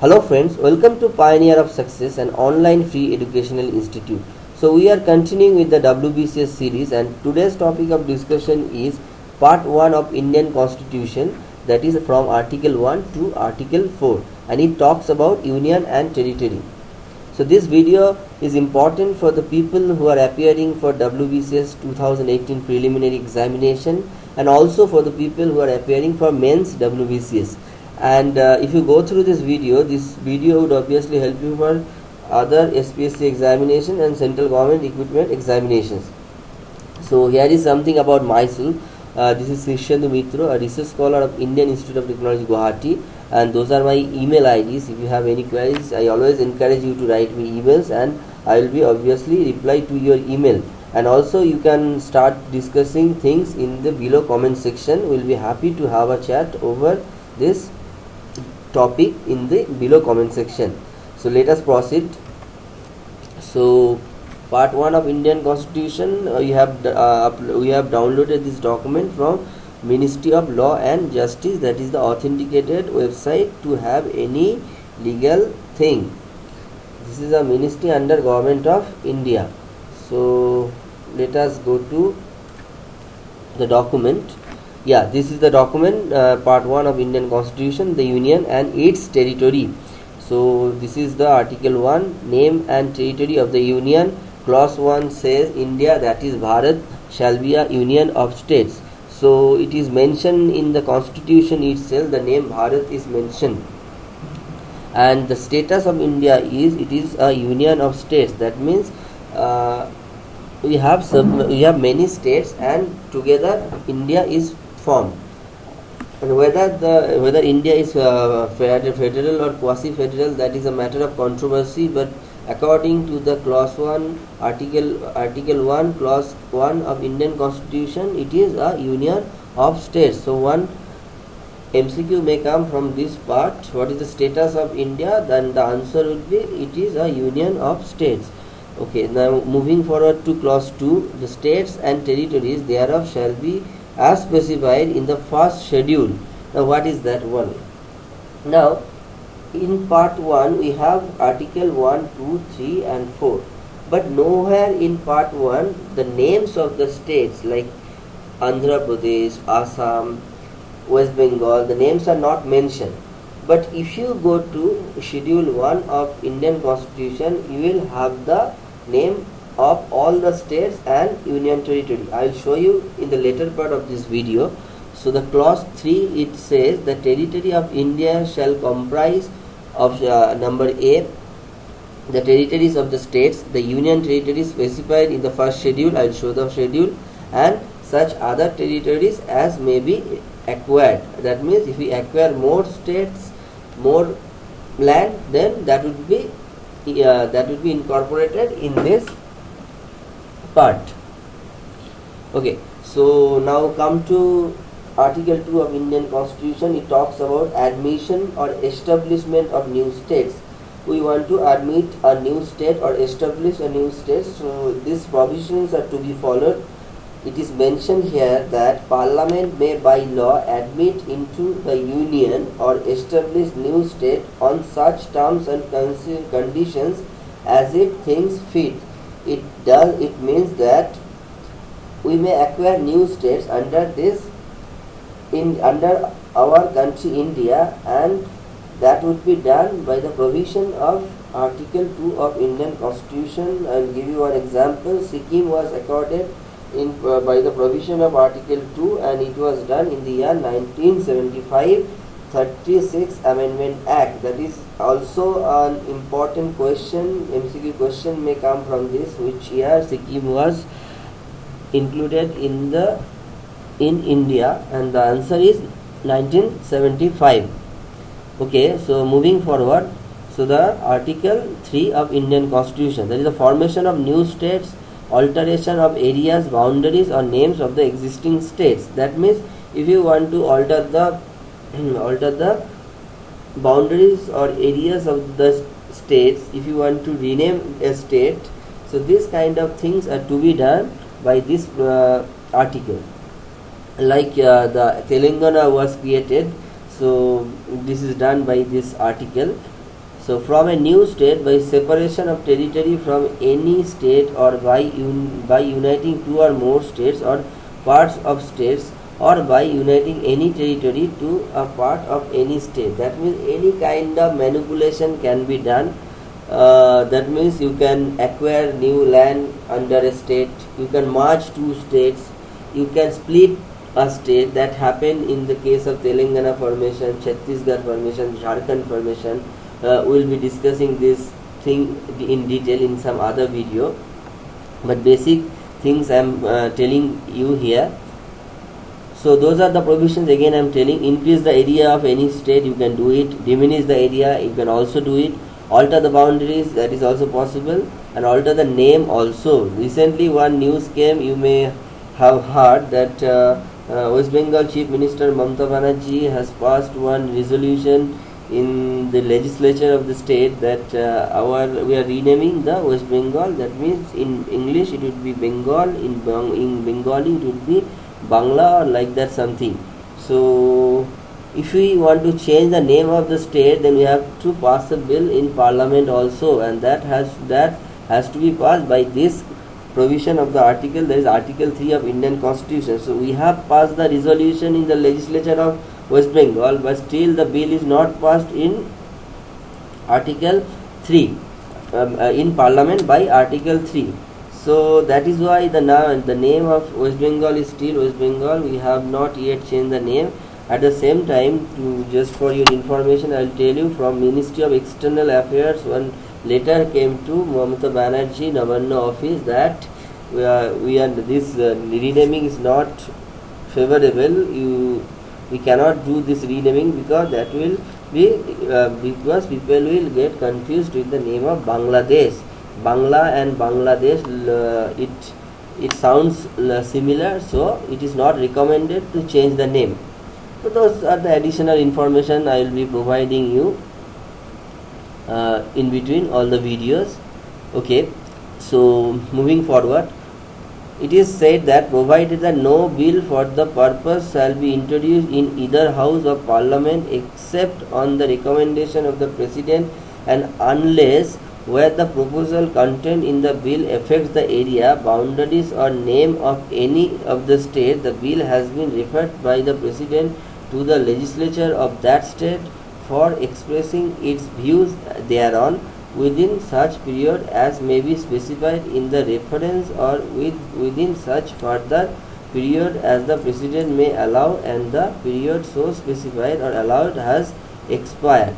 Hello friends, welcome to Pioneer of Success, an online free educational institute. So we are continuing with the WBCS series and today's topic of discussion is part 1 of Indian Constitution that is from article 1 to article 4 and it talks about union and territory. So this video is important for the people who are appearing for WBCS 2018 preliminary examination and also for the people who are appearing for mains WBCS and uh, if you go through this video this video would obviously help you for other SPSC examination and central government equipment examinations. So here is something about myself uh, this is Krishendu Mitro, a research scholar of Indian Institute of Technology Guwahati. And those are my email IDs if you have any queries I always encourage you to write me emails and I will be obviously reply to your email. And also you can start discussing things in the below comment section. We'll be happy to have a chat over this topic in the below comment section. So let us proceed. So part 1 of indian constitution uh, you have uh, we have downloaded this document from ministry of law and justice that is the authenticated website to have any legal thing. This is a ministry under government of india. So let us go to the document yeah this is the document uh, part 1 of indian constitution the union and its territory. So this is the article 1 name and territory of the union. Clause 1 says india that is bharat shall be a union of states. So it is mentioned in the constitution itself the name bharat is mentioned. And the status of india is it is a union of states. That means uh, we have some we have many states and together india is formed and whether the whether India is uh, federal or quasi-federal that is a matter of controversy. But according to the clause 1 article article 1 clause 1 of Indian constitution it is a union of states. So one MCQ may come from this part. What is the status of India? Then the answer would be it is a union of states. Okay now moving forward to clause 2 the states and territories thereof shall be as specified in the first schedule. Now what is that one? Now in part 1 we have article 1, 2, 3 and 4 but nowhere in part 1 the names of the states like Andhra Pradesh, Assam, West Bengal the names are not mentioned but if you go to schedule 1 of Indian constitution you will have the name of all the states and union territory. I will show you in the later part of this video. So the clause 3 it says the territory of India shall comprise of uh, number A the territories of the states, the union territories specified in the first schedule, I will show the schedule and such other territories as may be acquired. That means if we acquire more states, more land then that would be uh, that would be incorporated in this part. Okay so now come to article 2 of indian constitution. It talks about admission or establishment of new states. We want to admit a new state or establish a new state. So these provisions are to be followed. It is mentioned here that parliament may by law admit into the union or establish new state on such terms and conditions as it thinks fit it does it means that we may acquire new states under this in under our country India and that would be done by the provision of Article 2 of Indian Constitution. I will give you an example. Sikkim was accorded in uh, by the provision of Article 2 and it was done in the year 1975 36 Amendment Act. That is also an important question. MCQ question may come from this. Which year Sikkim was included in the in India? And the answer is 1975. Okay, so moving forward. So the Article 3 of Indian Constitution. That is the formation of new states, alteration of areas, boundaries, or names of the existing states. That means if you want to alter the alter the boundaries or areas of the states. If you want to rename a state so this kind of things are to be done by this uh, article. Like uh, the Telangana was created so this is done by this article. So from a new state by separation of territory from any state or by un- by uniting two or more states or parts of states or by uniting any territory to a part of any state. That means any kind of manipulation can be done. Uh, that means you can acquire new land under a state. You can merge two states. You can split a state. That happened in the case of telangana formation chhattisgarh formation jharkhand formation. Uh, we'll be discussing this thing in detail in some other video. But basic things i'm uh, telling you here so those are the provisions again i'm telling increase the area of any state you can do it. Diminish the area you can also do it. Alter the boundaries that is also possible. And alter the name also. Recently one news came you may have heard that uh, uh, west bengal chief minister mamta banerjee has passed one resolution in the legislature of the state that uh, our we are renaming the west bengal. That means in english it would be bengal. In, Bang- in bengali it would be bangla or like that something. So if we want to change the name of the state then we have to pass a bill in parliament also and that has that has to be passed by this provision of the article that is article 3 of indian constitution. So we have passed the resolution in the legislature of west bengal but still the bill is not passed in article 3 um, uh, in parliament by article 3 so that is why the na- the name of west bengal is still west bengal. We have not yet changed the name. At the same time to just for your information i will tell you from ministry of external affairs one letter came to mamata banerjee Nabanna office that we are we are this uh, renaming is not favorable. You we cannot do this renaming because that will be uh, because people will get confused with the name of bangladesh bangla and bangladesh it it sounds similar so it is not recommended to change the name. So those are the additional information i will be providing you uh, in between all the videos. Okay so moving forward it is said that provided that no bill for the purpose shall be introduced in either house of parliament except on the recommendation of the president and unless where the proposal contained in the bill affects the area boundaries or name of any of the state the bill has been referred by the president to the legislature of that state for expressing its views thereon within such period as may be specified in the reference or with, within such further period as the president may allow and the period so specified or allowed has expired.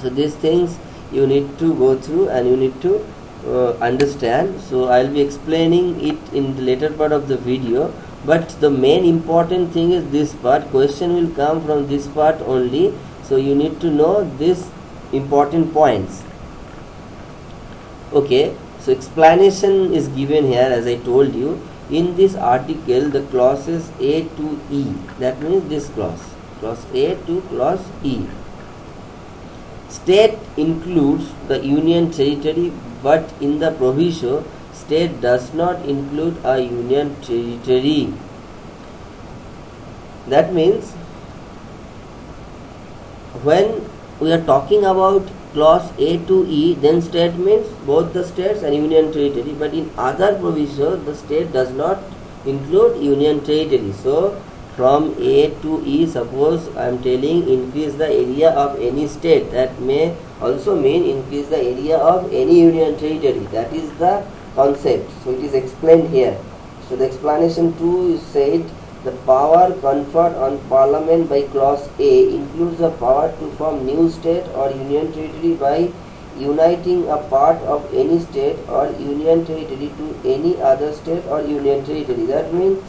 So these things you need to go through and you need to uh, understand. So i'll be explaining it in the later part of the video. But the main important thing is this part. Question will come from this part only. So you need to know these important points. Okay. So explanation is given here as i told you. In this article the clauses a to e. That means this clause. Clause a to clause e state includes the union territory but in the proviso state does not include a union territory that means when we are talking about clause A to E, then state means both the states and union territory. But in other provisions, the state does not include union territory. So from A to E, suppose I am telling increase the area of any state, that may also mean increase the area of any union territory. That is the concept. So it is explained here. So the explanation 2 is said the power conferred on Parliament by Clause A includes the power to form new state or union territory by uniting a part of any state or union territory to any other state or union territory. That means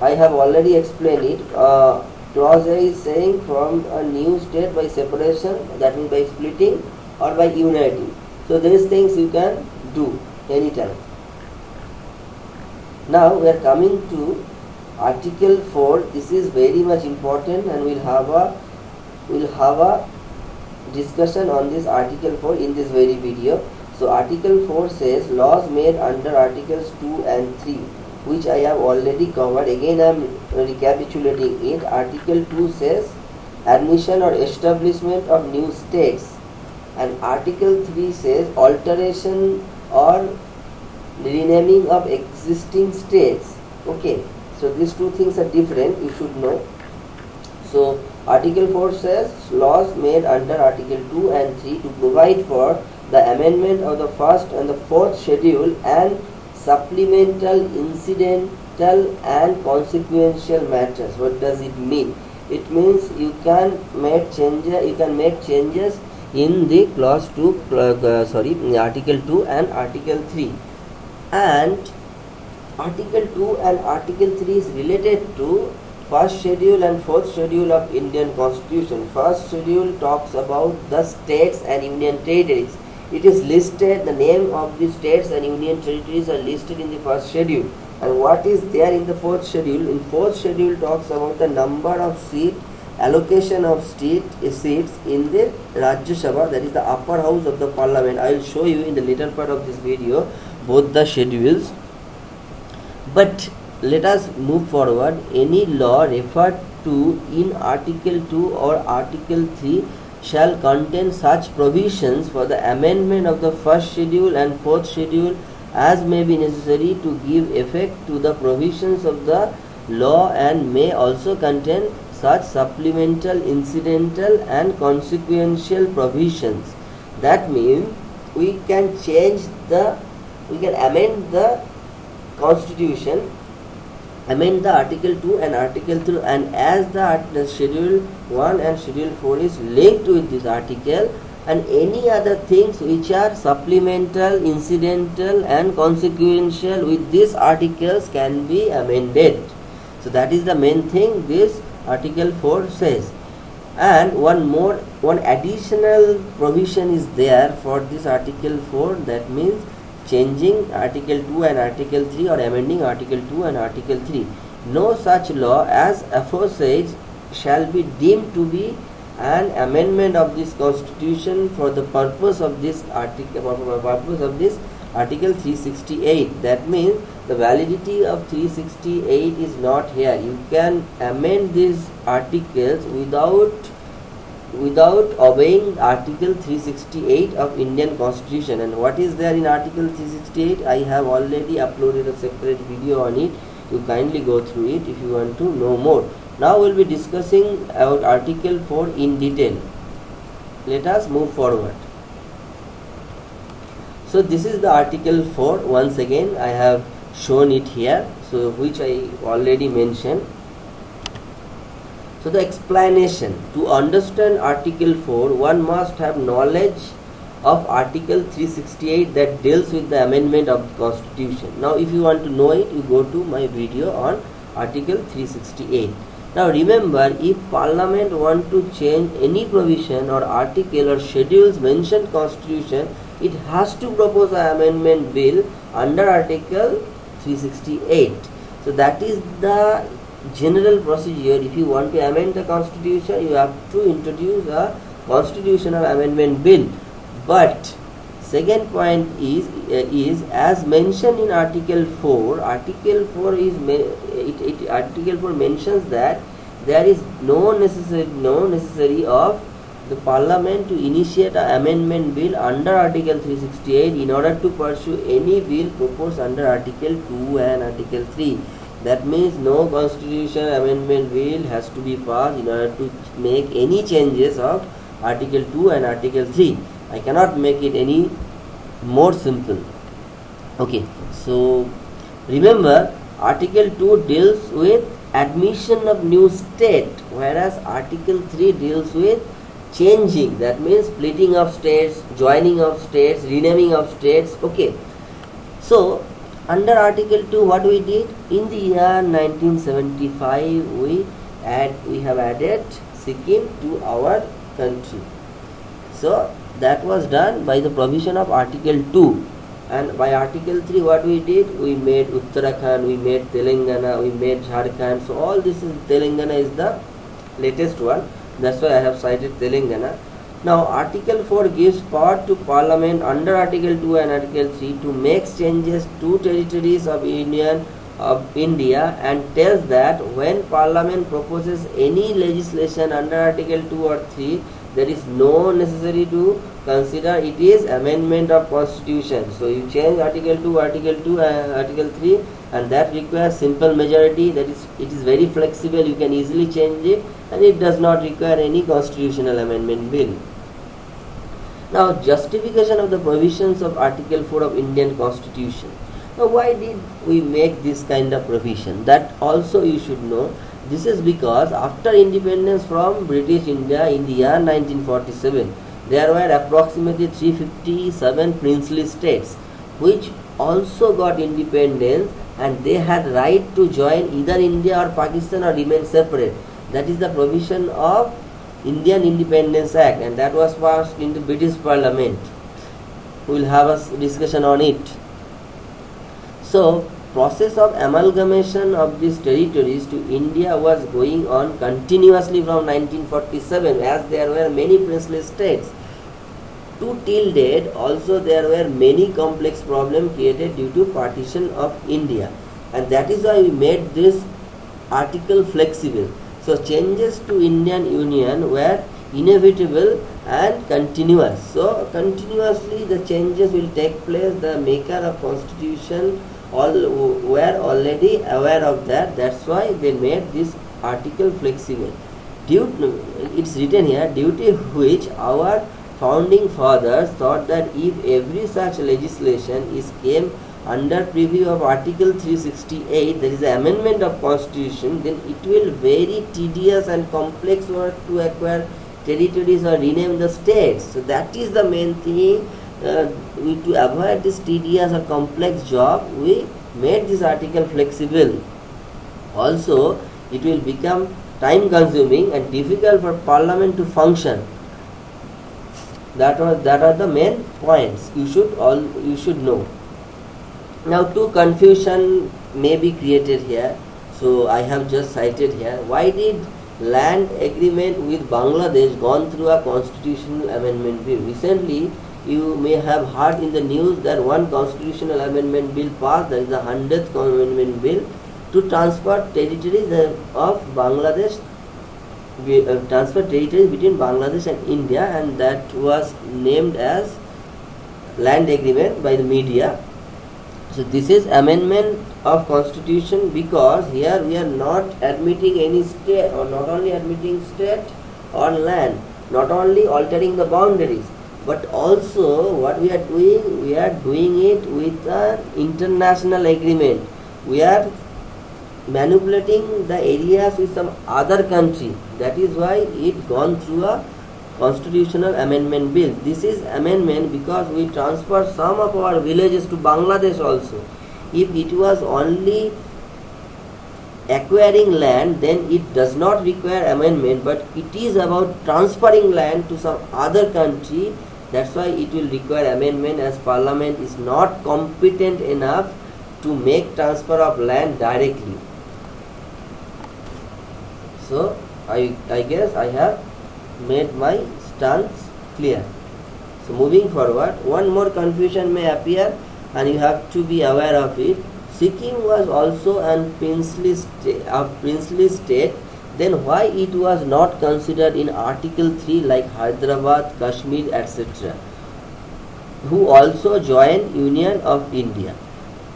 I have already explained it. Uh, clause A is saying from a new state by separation, that means by splitting or by uniting. So these things you can do anytime. Now we are coming to Article 4. This is very much important and we'll have a we'll have a discussion on this Article 4 in this very video. So Article 4 says laws made under Articles 2 and 3 which I have already covered. Again I am recapitulating it. Article 2 says admission or establishment of new states and article 3 says alteration or renaming of existing states okay so these two things are different you should know so article 4 says laws made under article 2 and 3 to provide for the amendment of the first and the fourth schedule and supplemental incidental and consequential matters. What does it mean? It means you can make changes you can make changes in the clause 2 uh, sorry article 2 and article 3 and article 2 and article 3 is related to first schedule and fourth schedule of indian constitution. First schedule talks about the states and union territories it is listed the name of the states and union territories are listed in the first schedule. And what is there in the fourth schedule? In fourth schedule talks about the number of seat allocation of seat, eh, seats in the Rajya Sabha that is the upper house of the parliament. I will show you in the later part of this video both the schedules. But let us move forward. Any law referred to in article 2 or article 3 shall contain such provisions for the amendment of the first schedule and fourth schedule as may be necessary to give effect to the provisions of the law and may also contain such supplemental, incidental and consequential provisions. That means we can change the, we can amend the constitution, amend the article 2 and article 3 and as the, schedule 1 and schedule 4 is linked with this article, and any other things which are supplemental, incidental and consequential with these articles can be amended. So that is the main thing this article 4 says. And one more, one additional provision is there for this article 4 that means changing article 2 and article 3 or amending article 2 and article 3. No such law as aforesaid shall be deemed to be an amendment of this constitution for the purpose of this article purpose of this article 368 that means the validity of 368 is not here you can amend these articles without without obeying article 368 of indian constitution. And what is there in article 368 i have already uploaded a separate video on it. You kindly go through it if you want to know more. Now we will be discussing about article 4 in detail. Let us move forward. So this is the article 4 once again I have shown it here so which I already mentioned so the explanation. To understand article 4 one must have knowledge of article 368 that deals with the amendment of the constitution. Now if you want to know it you go to my video on article 368 now remember, if Parliament want to change any provision or article or schedules mentioned constitution, it has to propose an amendment bill under article 368. So that is the general procedure. If you want to amend the constitution, you have to introduce a constitutional amendment bill. But second point is uh, is as mentioned in article 4 article 4 is it, it, article 4 mentions that there is no necessary no necessary of the parliament to initiate an amendment bill under article 368 in order to pursue any bill proposed under article 2 and article 3 that means no constitution amendment bill has to be passed in order to make any changes of article 2 and article 3 i cannot make it any more simple. Okay so remember article 2 deals with admission of new state whereas article 3 deals with changing. That means splitting of states joining of states renaming of states. Okay so under article 2 what we did? In the year 1975 we add we have added sikkim to our country. So that was done by the provision of article 2 and by article 3 what we did? We made uttarakhand we made telangana we made jharkhand. So all this is telangana is the latest one. That's why i have cited telangana now article 4 gives power to parliament under article 2 and article 3 to make changes to territories of union of India and tells that when Parliament proposes any legislation under Article 2 or 3, there is no necessary to consider it is amendment of constitution. So you change Article 2, Article 2, uh, Article 3 and that requires simple majority. That is it is very flexible. You can easily change it and it does not require any constitutional amendment bill. Now justification of the provisions of Article 4 of Indian Constitution. Now why did we make this kind of provision? That also you should know. This is because after independence from British India in the year 1947, there were approximately 357 princely states which also got independence and they had right to join either India or Pakistan or remain separate. That is the provision of Indian Independence Act and that was passed in the British Parliament. We will have a discussion on it. So process of amalgamation of these territories to India was going on continuously from 1947 as there were many princely states. To till date also there were many complex problems created due to partition of India and that is why we made this article flexible so changes to Indian Union were inevitable and continuous. So continuously the changes will take place. The maker of constitution all were already aware of that. That's why they made this article flexible. Due, it's written here duty which our founding fathers thought that if every such legislation is came under preview of article 368 there is an amendment of constitution then it will very tedious and complex work to acquire territories or rename the states. So that is the main thing. Uh, we, to avoid this tedious or complex job we made this article flexible. Also it will become time consuming and difficult for parliament to function. That are that are the main points. You should all you should know now two confusion may be created here. So I have just cited here. Why did land agreement with Bangladesh gone through a constitutional amendment bill? Recently you may have heard in the news that one constitutional amendment bill passed, that is the 100th amendment bill, to transfer territories of Bangladesh, uh, transfer territories between Bangladesh and India and that was named as land agreement by the media so this is amendment of constitution because here we are not admitting any state or not only admitting state or land, not only altering the boundaries but also what we are doing, we are doing it with an international agreement. We are manipulating the areas with some other country. That is why it gone through a constitutional amendment bill. This is amendment because we transfer some of our villages to Bangladesh also. If it was only acquiring land then it does not require amendment but it is about transferring land to some other country that's why it will require amendment as parliament is not competent enough to make transfer of land directly so i i guess i have made my stance clear. So moving forward, one more confusion may appear and you have to be aware of it. Sikkim was also a princely, a princely state, then why it was not considered in Article 3 like Hyderabad, Kashmir, etc. Who also joined Union of India.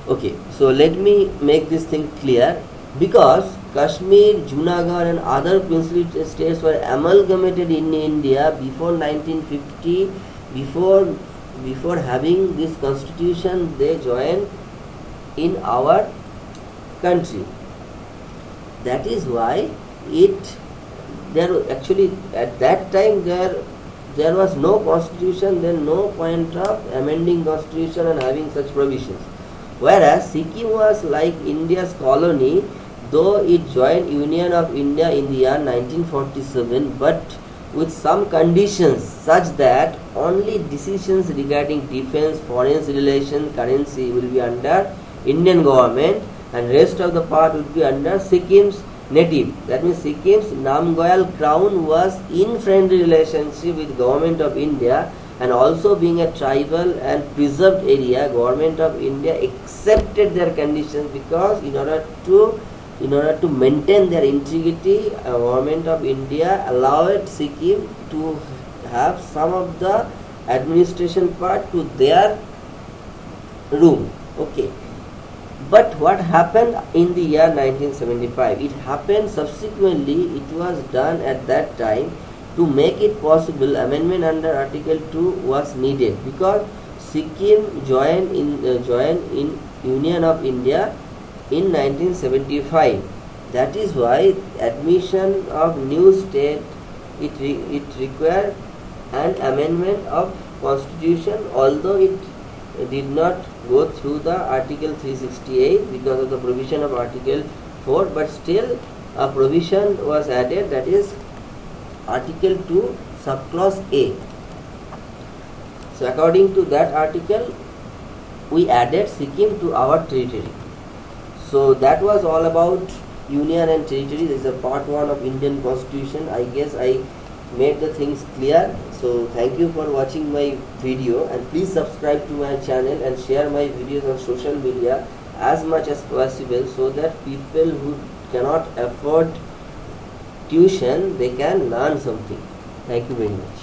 Okay, so let me make this thing clear because Kashmir, Junagadh and other princely states were amalgamated in India before 1950. Before, before having this constitution, they joined in our country. That is why it there actually at that time there there was no constitution, then no point of amending constitution and having such provisions. Whereas Sikkim was like India's colony though it joined Union of India in the year 1947 but with some conditions such that only decisions regarding defense, foreign relations, currency will be under Indian government and rest of the part would be under Sikkim's native. That means Sikkim's Namgyal crown was in friendly relationship with government of India and also being a tribal and preserved area government of india accepted their conditions because in order to in order to maintain their integrity uh, government of india allowed sikkim to have some of the administration part to their room. Okay. But what happened in the year 1975 it happened subsequently. It was done at that time to make it possible amendment under article 2 was needed because sikkim joined in uh, joined in union of india in 1975 that is why admission of new state it re, it required an amendment of constitution although it did not go through the article 368 because of the provision of article 4 but still a provision was added that is article 2 subclause a. So according to that article we added sikkim to our territory so that was all about union and territory this is a part 1 of indian constitution. I guess i made the things clear. So thank you for watching my video. And please subscribe to my channel and share my videos on social media as much as possible so that people who cannot afford tuition they can learn something. Thank you very much